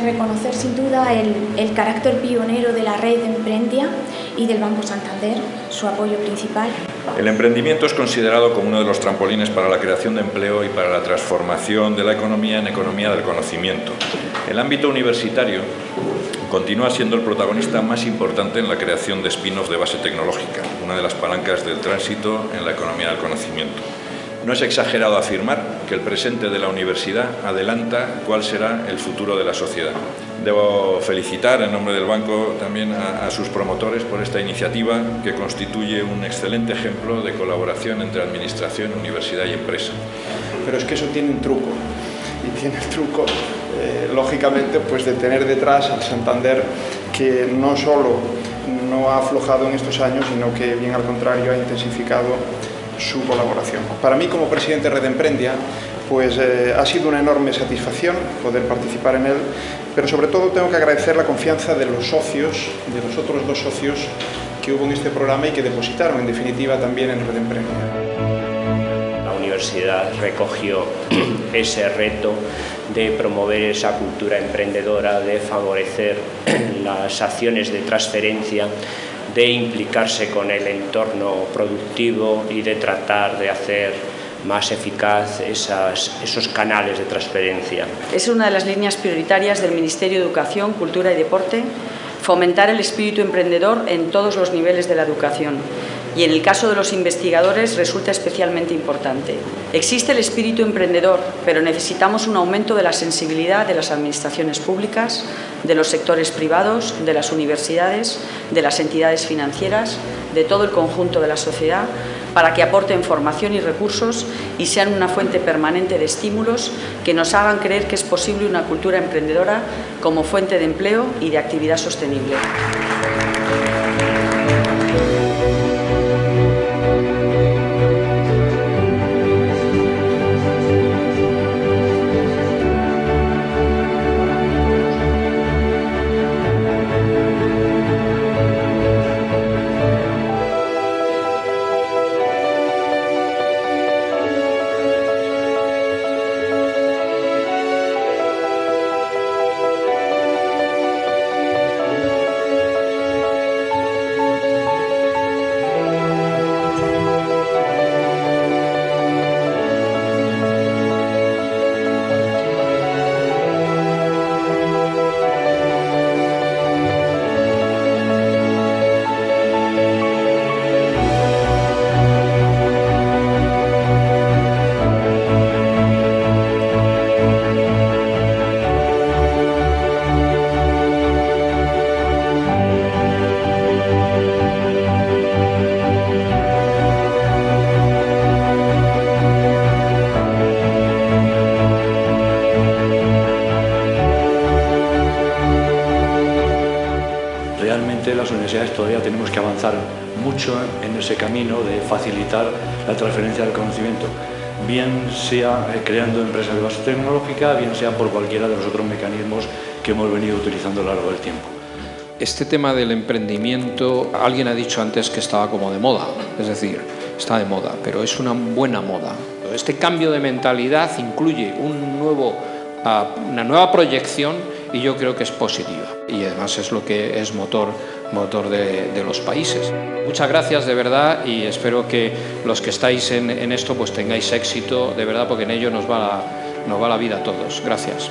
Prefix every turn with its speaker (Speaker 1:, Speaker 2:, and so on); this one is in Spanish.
Speaker 1: destaca el, el carácter pionero de la red Emprendia y del Banco Santander, su apoyo principal.
Speaker 2: El emprendimiento es considerado como uno de los trampolines para la creación de empleo y para la transformación de la economía en economía del conocimiento. El ámbito universitario continúa siendo el protagonista más importante en la creación de spin-off de base tecnológica, una de las palancas del tránsito en la economía del conocimiento. No es exagerado afirmar que el presente de la universidad adelanta cuál será el futuro de la sociedad. Debo felicitar en nombre del Banco también a, sus promotores por esta iniciativa que constituye un excelente ejemplo de colaboración entre administración, universidad y empresa.
Speaker 3: Pero es que eso tiene un truco y tiene el truco eh, lógicamente pues de tener detrás al Santander que no solo no ha aflojado en estos años sino que bien al contrario ha intensificado su colaboración. Para mí como presidente de Red Emprendia pues eh, ha sido una enorme satisfacción poder participar en él, pero sobre todo tengo que agradecer la confianza de los socios, de los otros dos socios que hubo en este programa y que depositaron en definitiva también en Red Emprendia.
Speaker 4: La universidad recogió ese reto de promover esa cultura emprendedora, de favorecer las acciones de transferencia de implicarse con el entorno productivo y de tratar de hacer más eficaz esos canales de transferencia.
Speaker 5: Es una de las líneas prioritarias del Ministerio de Educación, Cultura y Deporte fomentar el espíritu emprendedor en todos los niveles de la educación y en el caso de los investigadores resulta especialmente importante. Existe el espíritu emprendedor, pero necesitamos un aumento de la sensibilidad de las administraciones públicas, de los sectores privados, de las universidades, de las entidades financieras, de todo el conjunto de la sociedad, para que aporten formación y recursos y sean una fuente permanente de estímulos que nos hagan creer que es posible una cultura emprendedora como fuente de empleo y de actividad sostenible.
Speaker 6: Las universidades todavía tenemos que avanzar mucho en ese camino de facilitar la transferencia del conocimiento, bien sea eh, creando empresas de base tecnológica, bien sea por cualquiera de los otros mecanismos que hemos venido utilizando a lo largo del tiempo.
Speaker 7: Este tema del emprendimiento, alguien ha dicho antes que estaba como de moda, es decir, está de moda, pero es una buena moda. Este cambio de mentalidad incluye un nuevo, uh, una nueva proyección y yo creo que es positiva y además es lo que es motor, motor de, los países. Muchas gracias de verdad y espero que los que estáis en, esto pues tengáis éxito de verdad porque en ello nos va nos va la vida a todos. Gracias.